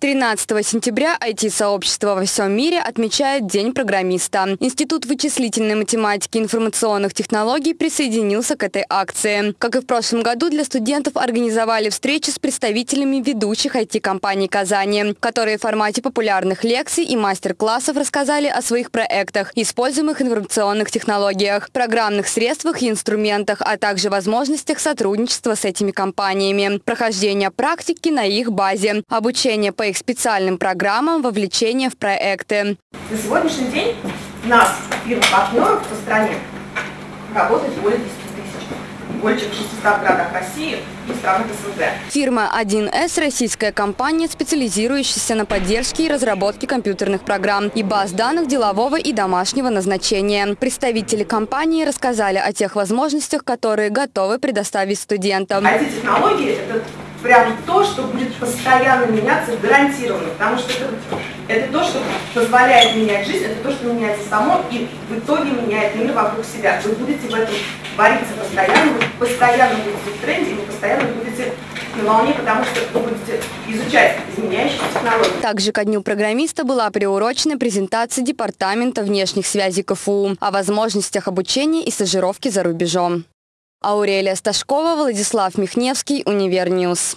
13 сентября IT-сообщество во всем мире отмечает День программиста. Институт вычислительной математики и информационных технологий присоединился к этой акции. Как и в прошлом году, для студентов организовали встречи с представителями ведущих IT-компаний Казани, которые в формате популярных лекций и мастер-классов рассказали о своих проектах, используемых информационных технологиях, программных средствах и инструментах, а также возможностях сотрудничества с этими компаниями, прохождение практики на их базе, обучение по их специальным программам вовлечения в проекты. На сегодняшний день нас фирм-партнеров по стране работает более 10 тысяч. В 600 городах России и странах СНГ. Фирма 1С – российская компания, специализирующаяся на поддержке и разработке компьютерных программ и баз данных делового и домашнего назначения. Представители компании рассказали о тех возможностях, которые готовы предоставить студентам. IT-технологии – это прям то, что будет постоянно меняться гарантированно, потому что это, это то, что позволяет менять жизнь, это то, что меняется само и в итоге меняет мир вокруг себя. Вы будете в этом вариться постоянно, вы постоянно будете в тренде, вы постоянно будете на волне, потому что вы будете изучать изменяющиеся технологии. Также ко Дню программиста была приурочена презентация Департамента внешних связей КФУ о возможностях обучения и стажировки за рубежом. Аурелия Сташкова, Владислав Михневский, Univer News.